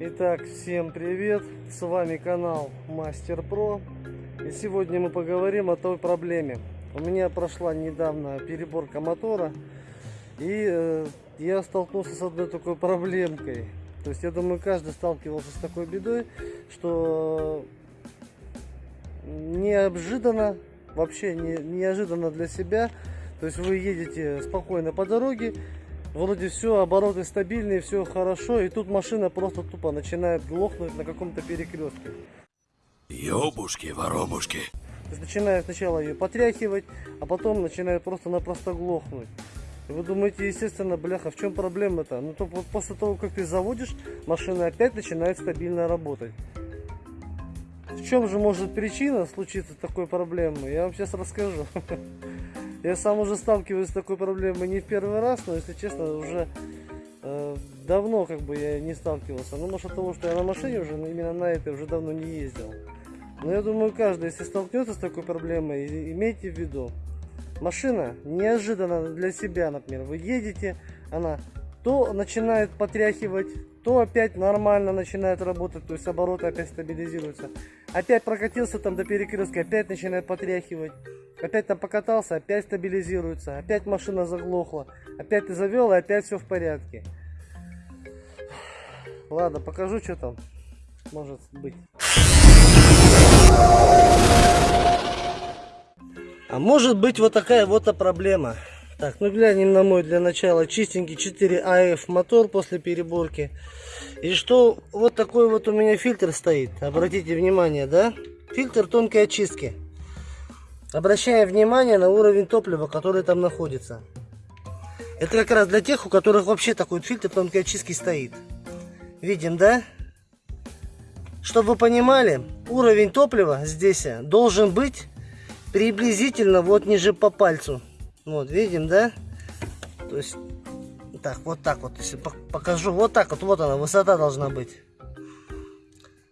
Итак, всем привет! С вами канал Мастер Про. И сегодня мы поговорим о той проблеме. У меня прошла недавно переборка мотора. И э, я столкнулся с одной такой проблемкой. То есть я думаю, каждый сталкивался с такой бедой, что неожиданно, вообще не, неожиданно для себя, то есть вы едете спокойно по дороге, вроде все, обороты стабильные, все хорошо, и тут машина просто тупо начинает глохнуть на каком-то перекрестке. Ёбушки, воробушки. То есть начинает сначала ее потряхивать, а потом начинает просто-напросто глохнуть. И вы думаете, естественно, бляха, в чем проблема-то? Ну, то после того, как ты заводишь, машина опять начинает стабильно работать. В чем же может причина случиться такой проблемы? Я вам сейчас расскажу. Я сам уже сталкиваюсь с такой проблемой не в первый раз, но, если честно, уже э, давно как бы я не сталкивался. Ну, может, от того, что я на машине уже, именно на этой уже давно не ездил. Но я думаю, каждый, если столкнется с такой проблемой, имейте в виду, машина неожиданно для себя, например, вы едете, она то начинает потряхивать, то опять нормально начинает работать, то есть обороты опять стабилизируются. Опять прокатился там до перекрестка, опять начинает потряхивать. Опять там покатался, опять стабилизируется, опять машина заглохла, опять ты завел, и опять все в порядке. Ладно, покажу, что там может быть. А может быть вот такая вот проблема. Так, ну глянем на мой для начала чистенький 4АФ мотор после переборки. И что вот такой вот у меня фильтр стоит. Обратите внимание, да? Фильтр тонкой очистки. Обращаем внимание на уровень топлива, который там находится. Это как раз для тех, у которых вообще такой фильтр тонкой очистки стоит. Видим, да? Чтобы вы понимали, уровень топлива здесь должен быть приблизительно вот ниже по пальцу. Вот, видим, да? То есть, так, вот так вот, если покажу, вот так вот, вот она, высота должна быть.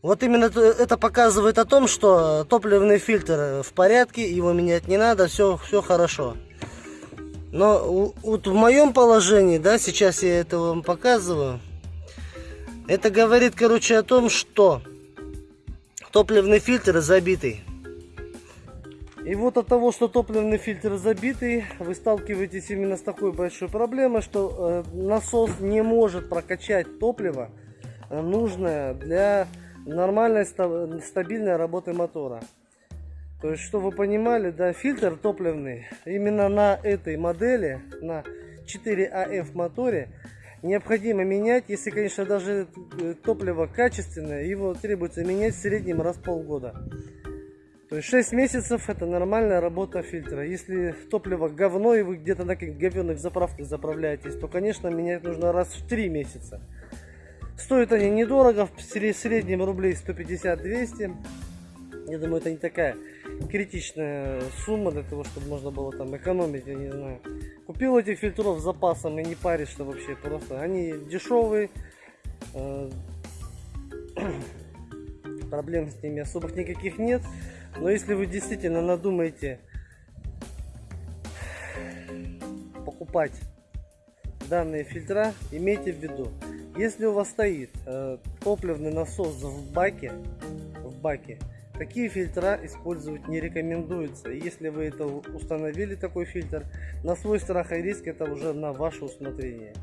Вот именно это показывает о том, что топливный фильтр в порядке, его менять не надо, все, все хорошо. Но вот в моем положении, да, сейчас я это вам показываю, это говорит, короче, о том, что топливный фильтр забитый. И вот от того, что топливный фильтр забитый, вы сталкиваетесь именно с такой большой проблемой, что э, насос не может прокачать топливо э, нужное для нормальной стабильной работы мотора. То есть, чтобы вы понимали, да, фильтр топливный именно на этой модели, на 4АФ моторе, необходимо менять, если, конечно, даже э, топливо качественное, его требуется менять в среднем раз в полгода. То есть 6 месяцев это нормальная работа фильтра. Если топливо говно и вы где-то на каких говенных заправках заправляетесь, то, конечно, менять нужно раз в 3 месяца. Стоят они недорого, в среднем рублей 150-200. Я думаю, это не такая критичная сумма для того, чтобы можно было там экономить, я не знаю. Купил этих фильтров с запасом и не паришься вообще просто. Они дешевые, э, проблем с ними особых никаких нет. Но если вы действительно надумаете покупать данные фильтра, имейте в виду, если у вас стоит э, топливный насос в баке, в баке, такие фильтра использовать не рекомендуется. если вы это установили, такой фильтр, на свой страх и риск это уже на ваше усмотрение.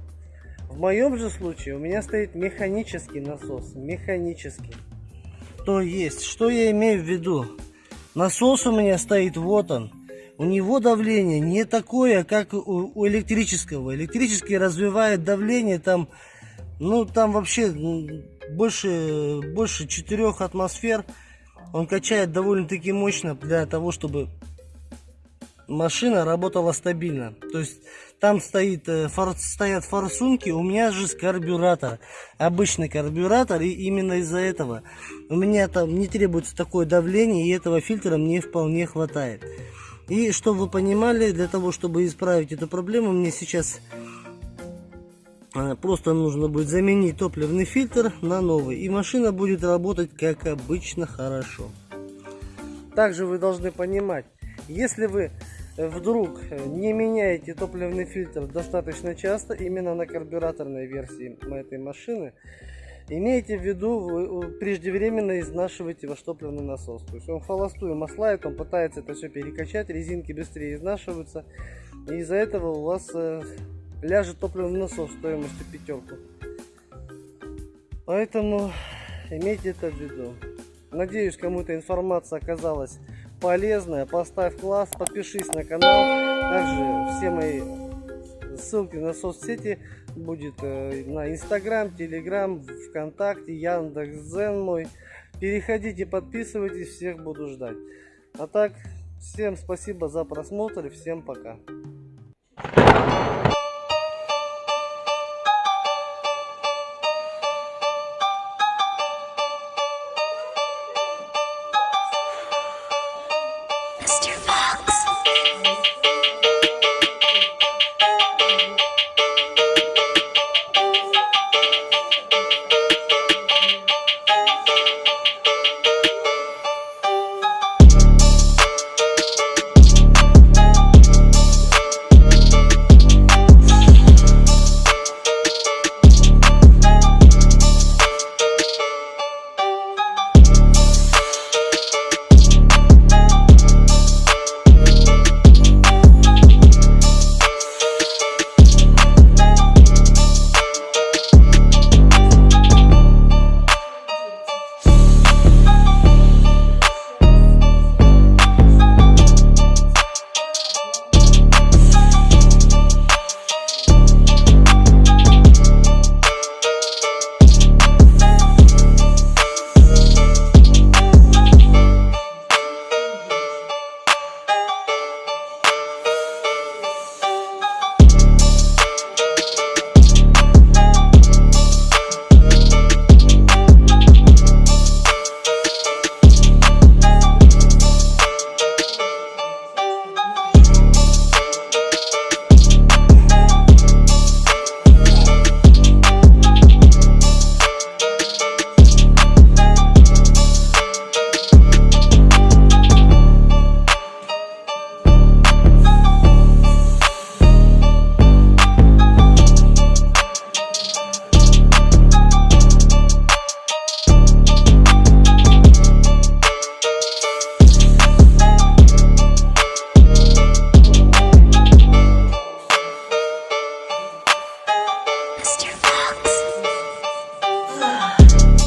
В моем же случае у меня стоит механический насос, механический. То есть, что я имею в виду? Насос у меня стоит, вот он. У него давление не такое, как у, электрического. Электрический развивает давление там, ну там вообще больше, больше 4 атмосфер. Он качает довольно-таки мощно для того, чтобы машина работала стабильно. То есть там стоит, э, фор, стоят форсунки, у меня же карбюратор. Обычный карбюратор, и именно из-за этого у меня там не требуется такое давление, и этого фильтра мне вполне хватает. И чтобы вы понимали, для того, чтобы исправить эту проблему, мне сейчас э, просто нужно будет заменить топливный фильтр на новый. И машина будет работать как обычно хорошо. Также вы должны понимать, если вы вдруг не меняете топливный фильтр достаточно часто, именно на карбюраторной версии этой машины, Имейте в виду, вы э, преждевременно изнашиваете ваш топливный насос. То есть он холостую маслает, он пытается это все перекачать, резинки быстрее изнашиваются. И из-за этого у вас э, ляжет топливный насос стоимостью пятерку. Поэтому имейте это в виду. Надеюсь, кому-то информация оказалась полезная. Поставь класс, подпишись на канал. Также все мои ссылки на соцсети будет э, на Инстаграм, Телеграм, ВКонтакте, Яндекс.Зен мой. Переходите, подписывайтесь, всех буду ждать. А так, всем спасибо за просмотр всем пока.